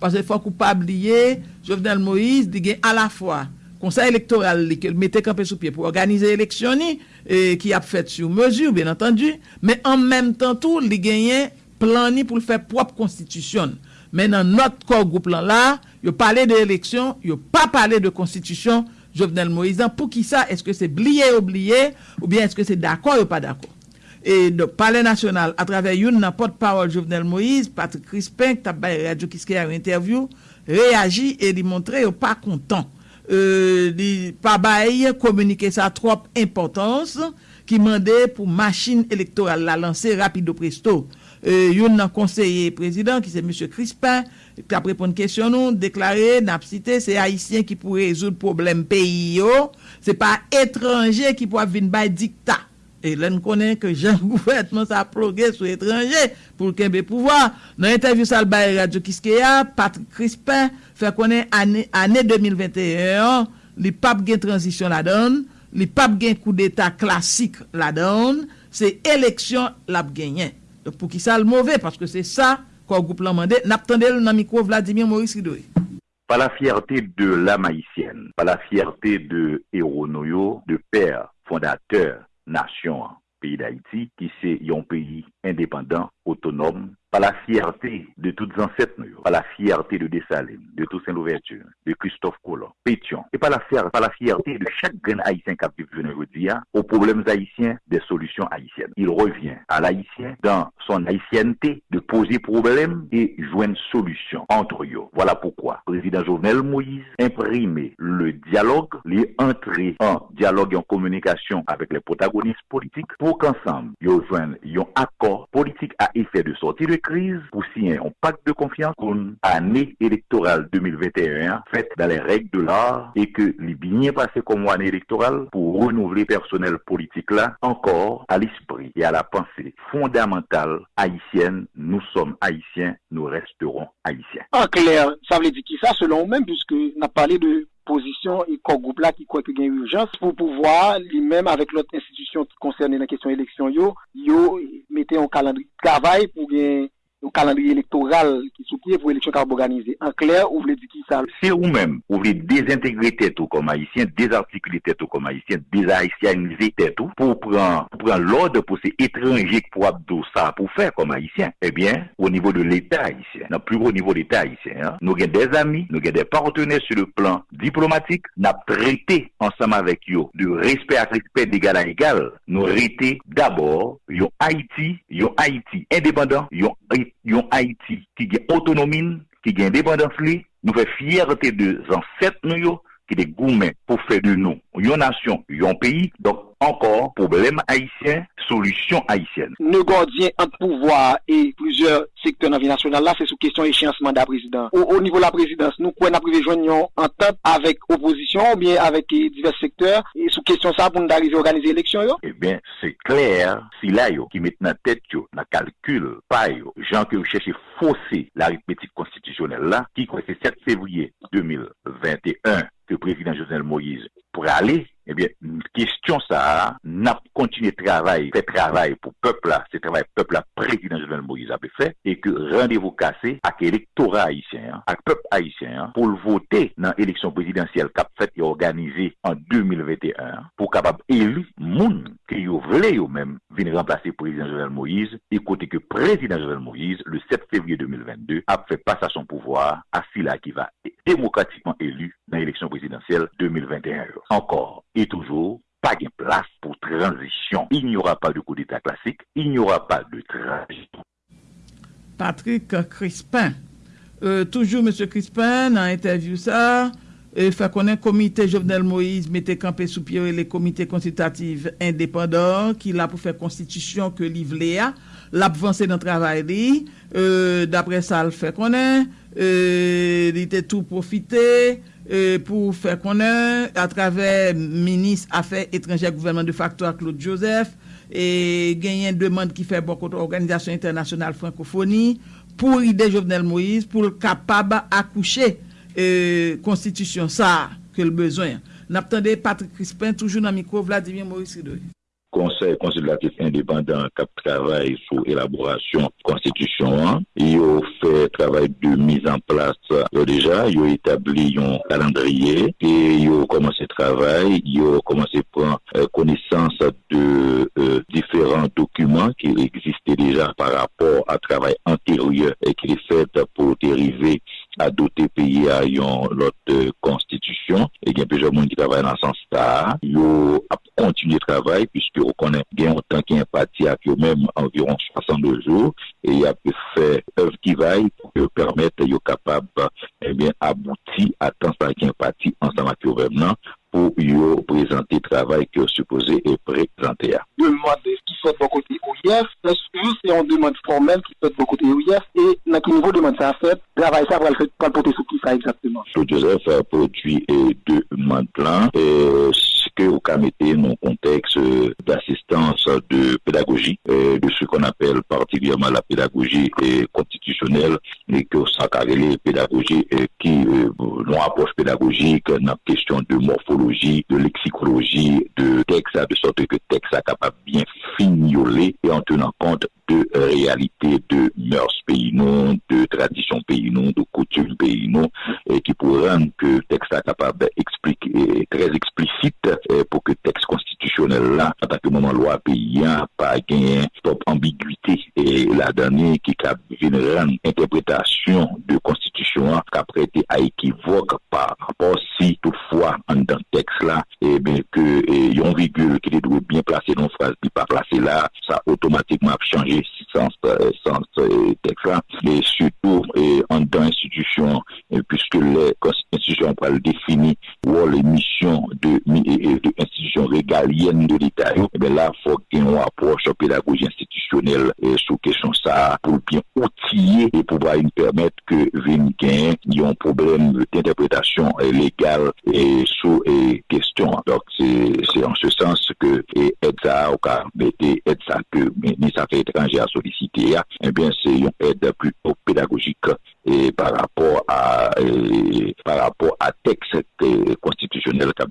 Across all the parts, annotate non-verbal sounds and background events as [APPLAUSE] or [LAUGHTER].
Pase fwa koupab liye, Jovenel Moïse di gen a la fwa. Konsey elektoral li ke mette kampe sou pie pou organize eleksyon ni, e, ki ap fèt sou mesur, bien entendu, men an menm tan tou li genyen plan ni pou l fè prop konstitisyon. Men nan not kor goup lan la, yo pale de eleksyon, yo pa pale de konstitisyon Jovenel Moïse. An pou ki sa, eske se bliye ou bliye, ou bien eske se dako ou pa dako. e do pale nasyonal a travè youn nan potpawol Jovenel Moïse, Patrick Crispin, ki tap baye radio kiske a yon interview, reagi e li montre yo oh, pa kontan. Euh, li pa baye komunike sa trop importans ki mande pou machin elektoral la lanse rapido presto. Euh, youn nan konseye prezident ki se M. Crispin, ki ap repon kèsyon nou, deklare, nap site, se haisyen ki pou rezoud problem peyi yo, se pa oh. etranje ki pou ap vin bay dikta. E lè n konen ke jan gouvernement [LAUGHS] sa plogue sou etranje pou l'kenbe pouvoi. Nan interview sal baye Radio Kiskeya, Patrick Crispin fè konen ane, ane 2021, li pap gen transisyon la don, li pap gen kou d'Etat klasik la don, se eleksyon lap genyen. Pou ki sal mouve, paske se sa kwa goup lan mande, nap tende l nan mikro Vladimir Maurice Ridoui. Par la fierté de l'âme haïtienne, par la fierté de Héro Noyo, de père fondateur, nasyon an, peyi d'Haïti, ki se yon peyi indépendant, autonome, par la fierté de toutes ancêtres, par la fierté de Dessalines, de Toussaint Louverture, de Christophe Colomb, Pétion, et par la, fierté, de chaque grand haïtien qui a vécu aux problèmes haïtiens, des solutions haïtiennes. Il revient à l'haïtien dans son haïtienneté de poser problème et joindre solution entre eux. Voilà pourquoi le président Jovenel Moïse imprimé le dialogue, les entrées en dialogue et en communication avec les protagonistes politiques pour qu'ensemble, ils joignent un accord politique à effet de sortir de crise pour signer un pacte de confiance pour une année électorale 2021 faite dans les règles de l'art et que les bien passé comme année électorale pour renouveler personnel politique là encore à l'esprit et à la pensée fondamentale haïtienne. Nous sommes haïtiens, nous resterons haïtiens. En clair, ça veut dire qui ça? Selon vous-même puisque on a parlé de opposition et corps groupe là qui croit qu'il y a une urgence pour pouvoir lui-même avec l'autre institution qui concerne la question élection yo yo mettez un calendrier de travail pour gagner calendrier électoral qui soutient pour l'élection qui. En clair, vous voulez dire qui ça? C'est vous-même, vous voulez désintégrer tête comme haïtien, désarticuler tête comme haïtien, déshaïtianiser tête pour prendre, pour prendre l'ordre pour ces étrangers pour abdou ça pour faire comme haïtien. Eh bien, au niveau de l'État haïtien, dans le plus haut niveau de l'État haïtien, hein, nous avons des amis, nous avons des partenaires sur le plan diplomatique, nous avons traité ensemble avec eux de respect à respect d'égal à égal. Nous avons d'abord, Haïti, yon Haïti indépendant, yon yon Haïti qui a autonomie, qui a indépendance, nous fait fierté de ancêtres nous qui des gourmets pour faire de nous une nation, un pays. Donc encore problème haïtien, solution haïtienne. Nos gardiens entre pouvoir et plusieurs secteurs dans la vie nationale, là, c'est sous question échéance mandat président. Au, niveau de la présidence, nous, quoi, nous avons en tête avec opposition ou bien avec divers secteurs et sous question ça pour nous arriver à organiser l'élection, Eh bien, c'est clair, si là, yo, qui dans tête, yo, dans calcul, pas yo, gens qui cherchent fausser l'arithmétique constitutionnelle là, qui, c'est 7 février 2021 que le président Jovenel Moïse pourrait aller Eh Ebyen, kestyon sa, nap kontine travay, fè travay pou pepla, se travay pepla prekidant Jovenel Moïse apè fè, e ke randevou kase ak elektora haisyen, ak pep haisyen, pou l'vote nan eleksyon presidansyel kap fèt e organize an 2021, pou kapab elu moun ki yo vle yo mèm remplacer président Jovenel Moïse, écoutez que président Jovenel Moïse, le 7 février 2022, a fait passer à son pouvoir à celui qui va démocratiquement élu dans l'élection présidentielle 2021. Encore et toujours pas de place pour transition. Il n'y aura pas de coup d'État classique, il n'y aura pas de transition. Patrick Crispin. Euh, toujours M. Crispin, dans l'interview ça, fait qu'on ait comité Jovenel Moïse mettait campé sous pied les comités consultatifs indépendants qui l'a pour faire constitution que l'Ivléa, l'a avancé dans le travail. Euh, D'après ça, il fait qu'on ait, euh, il était tout profité. Euh, pou fè konen a travè Minis Afè Etrangè Gouvernement de Factoire Claude Joseph e genyen demande ki fè bokoto Organizasyon Internasyonal Francophonie pou ide Jovenel Moïse pou l kapab akouche konstitisyon sa ke l bezwen. Naptande Patrick Crispin toujou nan mikro Vladimir Moïse Ridoui. Conseil consultatif indépendant qui travaille sur l'élaboration constitution. Il a fait travail de mise en place déjà. Il a établi un calendrier et il a commencé travail. Il a commencé prendre connaissance de différents documents qui existaient déjà par rapport à travail antérieur et qui est fait pour dériver à d'autres pays ayant l'autre constitution. Et il y a plusieurs monde qui travaillent dans ce sens-là. Ils ont continué le travail puisque on connaît bien autant qu'il y a un parti à même environ 62 jours et il a fait œuvre qui vaille pour permettre d'être capable eh bien aboutir à ça qu'il y a un parti ensemble avec eux pour présenter le travail que supposé est présenté. Demande qui fait de côté OIF, est-ce que c'est une demande formelle qui fait de côté OIF et dans quel niveau de demande ça fait, travail ça va le porter sur qui ça exactement? Joseph a produit deux demandes plans et que vous mettez dans contexte d'assistance de pédagogie, de ce qu'on appelle particulièrement la pédagogie constitutionnelle, et que ça carré pédagogie qui nous approche pédagogique dans question de morphologie, de lexicologie, de texte, de sorte que texte soit capable bien fignoler et en tenant compte de réalité de mœurs pays non, de traditions pays non, de coutumes pays non, et qui pourrait rendre que le texte soit capable d'expliquer très explicite pour que le texte constitutionnel là, en tant que moment loi paysan, pas gagné stop ambiguïté. Et la dernière qui a une interprétation de constitution qui a prêté à équivoque par rapport si toutefois en dans texte là, et bien que y a une virgule qui doit bien placer dans phrase qui pas placé là, ça automatiquement changé sens, sens texte là, et surtout et en dans l'institution, puisque les institutions pour le définir ou les missions de, de institutions régaliennes de l'État, et bien là, il faut une approche pédagogie institutionnelle sur question ça pour bien outiller et pouvoir nous permettre que gain y a un problème d'interprétation légale et sous et question. Donc c'est en ce sens et aide ça que ministre des Affaires étrangères a sollicité, eh bien c'est une aide plutôt pédagogique et par rapport à et, par rapport à texte constitutionnel qu'a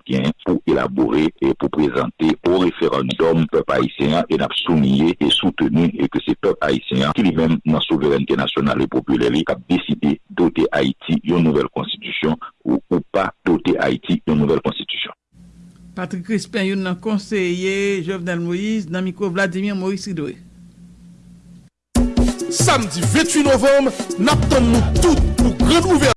pour élaborer et pour présenter au référendum peuple haïtien et n'a souligné et soutenu et que c'est peuple haïtien qui lui-même dans souveraineté nationale et populaire qui a décidé doter Haïti une nouvelle constitution ou, ou pas doter Haïti une nouvelle constitution. Patrick Crispin yon nan konseye Jovenel Moïse nan mikro Vladimir Moïse Sidoué. Samedi 28 novembre, naptan nou tout pou grand ouverture.